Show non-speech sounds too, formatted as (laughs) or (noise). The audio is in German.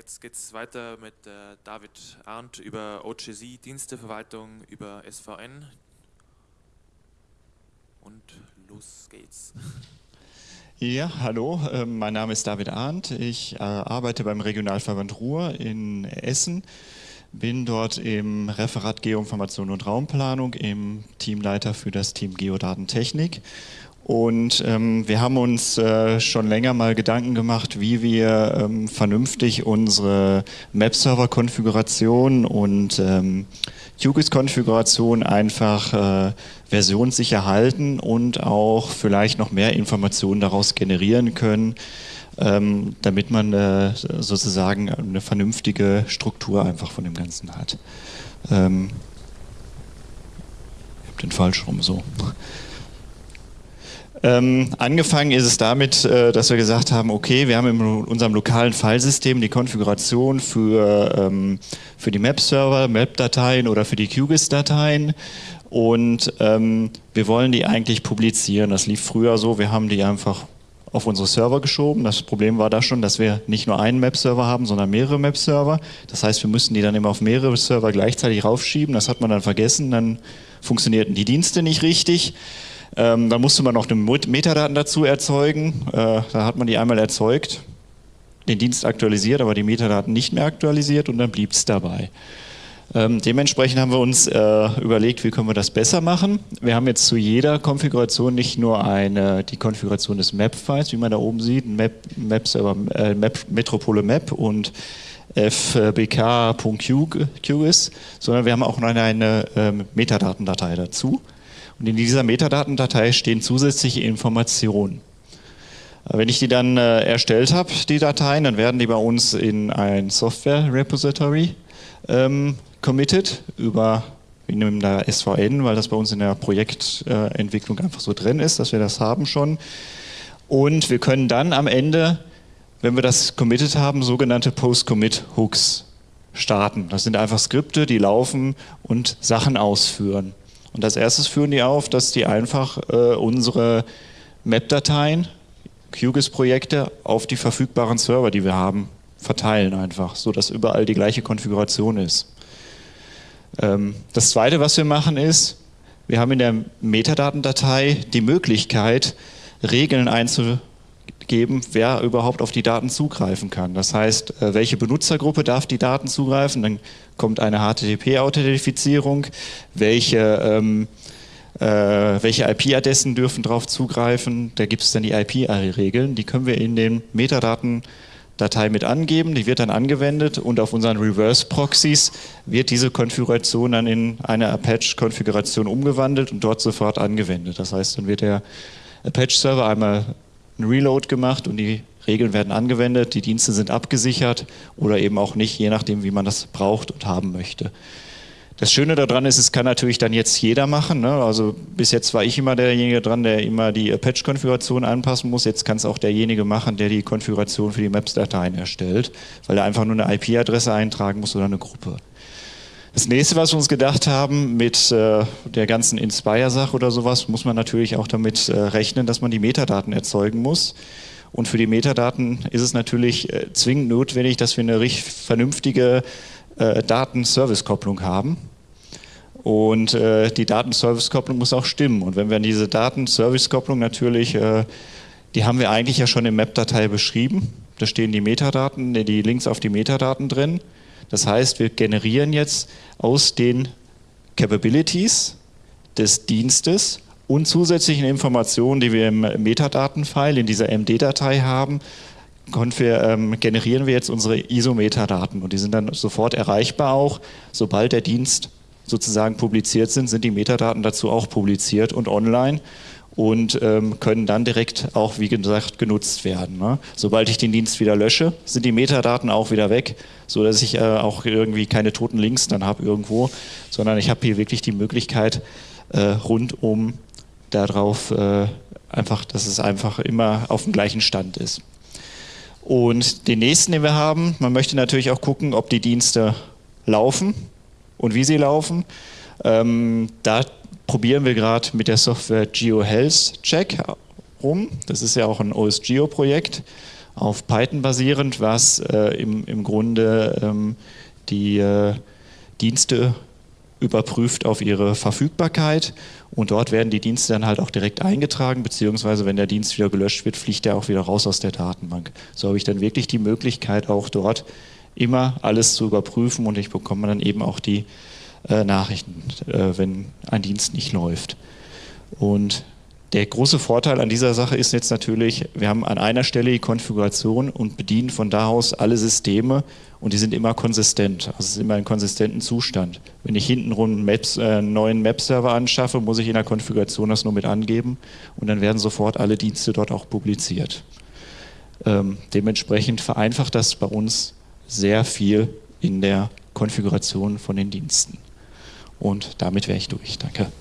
jetzt geht es weiter mit äh, David Arndt über OGC, Diensteverwaltung, über SVN. Und los geht's. (laughs) Ja, hallo, äh, mein Name ist David Arndt. Ich äh, arbeite beim Regionalverband Ruhr in Essen, bin dort im Referat Geoinformation und Raumplanung, im Teamleiter für das Team Geodatentechnik und ähm, wir haben uns äh, schon länger mal Gedanken gemacht, wie wir ähm, vernünftig unsere Map-Server-Konfiguration und ähm, QGIS-Konfiguration einfach äh, versionssicher halten und auch vielleicht noch mehr Informationen daraus generieren können, ähm, damit man äh, sozusagen eine vernünftige Struktur einfach von dem Ganzen hat. Ähm, ich habe den falsch rum so. Ähm, angefangen ist es damit, äh, dass wir gesagt haben, okay, wir haben in unserem lokalen Filesystem die Konfiguration für, ähm, für die Map-Server, Map-Dateien oder für die QGIS-Dateien und ähm, wir wollen die eigentlich publizieren. Das lief früher so, wir haben die einfach auf unsere Server geschoben. Das Problem war da schon, dass wir nicht nur einen Map-Server haben, sondern mehrere Map-Server. Das heißt, wir müssten die dann immer auf mehrere Server gleichzeitig raufschieben. Das hat man dann vergessen, dann funktionierten die Dienste nicht richtig. Ähm, dann musste man noch eine Metadaten dazu erzeugen. Äh, da hat man die einmal erzeugt, den Dienst aktualisiert, aber die Metadaten nicht mehr aktualisiert und dann blieb es dabei. Ähm, dementsprechend haben wir uns äh, überlegt, wie können wir das besser machen. Wir haben jetzt zu jeder Konfiguration nicht nur eine, die Konfiguration des Map-Files, wie man da oben sieht, Map, Map, Server, äh, Map Metropole Map und fbk.qgis, sondern wir haben auch noch eine, eine ähm, Metadatendatei dazu. Und in dieser Metadatendatei stehen zusätzliche Informationen. Äh, wenn ich die dann äh, erstellt habe, die Dateien, dann werden die bei uns in ein Software-Repository ähm, committed über, wir nehmen da SVN, weil das bei uns in der Projektentwicklung äh, einfach so drin ist, dass wir das haben schon. Und wir können dann am Ende, wenn wir das committed haben, sogenannte Post-Commit-Hooks starten. Das sind einfach Skripte, die laufen und Sachen ausführen. Und als erstes führen die auf, dass die einfach äh, unsere Map-Dateien, QGIS-Projekte auf die verfügbaren Server, die wir haben, verteilen einfach, sodass überall die gleiche Konfiguration ist. Ähm, das zweite, was wir machen ist, wir haben in der Metadatendatei die Möglichkeit, Regeln einzugeben, wer überhaupt auf die Daten zugreifen kann. Das heißt, äh, welche Benutzergruppe darf die Daten zugreifen, dann kommt eine HTTP-Authentifizierung, welche, ähm, äh, welche IP-Adressen dürfen darauf zugreifen, da gibt es dann die IP-Regeln, die können wir in den Metadaten-Datei mit angeben, die wird dann angewendet. Und auf unseren Reverse-Proxys wird diese Konfiguration dann in eine Apache-Konfiguration umgewandelt und dort sofort angewendet. Das heißt, dann wird der Apache-Server einmal ein Reload gemacht und die Regeln werden angewendet, die Dienste sind abgesichert oder eben auch nicht, je nachdem, wie man das braucht und haben möchte. Das Schöne daran ist, es kann natürlich dann jetzt jeder machen. Ne? Also bis jetzt war ich immer derjenige dran, der immer die Patch-Konfiguration anpassen muss. Jetzt kann es auch derjenige machen, der die Konfiguration für die Maps-Dateien erstellt, weil er einfach nur eine IP-Adresse eintragen muss oder eine Gruppe. Das nächste, was wir uns gedacht haben mit äh, der ganzen Inspire-Sache oder sowas, muss man natürlich auch damit äh, rechnen, dass man die Metadaten erzeugen muss. Und für die Metadaten ist es natürlich äh, zwingend notwendig, dass wir eine richtig vernünftige äh, Datenservice-Kopplung haben. Und äh, die Datenservice-Kopplung muss auch stimmen. Und wenn wir diese Datenservice-Kopplung natürlich, äh, die haben wir eigentlich ja schon in Map-Datei beschrieben. Da stehen die Metadaten, die Links auf die Metadaten drin. Das heißt, wir generieren jetzt aus den Capabilities des Dienstes und zusätzlichen Informationen, die wir im Metadatenfile in dieser MD-Datei haben, wir, ähm, generieren wir jetzt unsere ISO-Metadaten und die sind dann sofort erreichbar auch. Sobald der Dienst sozusagen publiziert sind, sind die Metadaten dazu auch publiziert und online und ähm, können dann direkt auch, wie gesagt, genutzt werden. Ne? Sobald ich den Dienst wieder lösche, sind die Metadaten auch wieder weg, so dass ich äh, auch irgendwie keine toten Links dann habe irgendwo, sondern ich habe hier wirklich die Möglichkeit, äh, rundum darauf äh, einfach, dass es einfach immer auf dem gleichen Stand ist. Und den nächsten, den wir haben, man möchte natürlich auch gucken, ob die Dienste laufen und wie sie laufen. Ähm, da probieren wir gerade mit der Software GeoHealth Check rum. Das ist ja auch ein OSGeo-Projekt. auf Python basierend, was äh, im, im Grunde ähm, die äh, Dienste überprüft auf ihre Verfügbarkeit und dort werden die Dienste dann halt auch direkt eingetragen, beziehungsweise wenn der Dienst wieder gelöscht wird, fliegt er auch wieder raus aus der Datenbank. So habe ich dann wirklich die Möglichkeit, auch dort immer alles zu überprüfen und ich bekomme dann eben auch die äh, Nachrichten, äh, wenn ein Dienst nicht läuft. Und der große Vorteil an dieser Sache ist jetzt natürlich, wir haben an einer Stelle die Konfiguration und bedienen von da aus alle Systeme und die sind immer konsistent, also es ist immer in konsistenten Zustand. Wenn ich hintenrum Maps, äh, einen neuen Map-Server anschaffe, muss ich in der Konfiguration das nur mit angeben und dann werden sofort alle Dienste dort auch publiziert. Ähm, dementsprechend vereinfacht das bei uns sehr viel in der Konfiguration von den Diensten. Und damit wäre ich durch. Danke.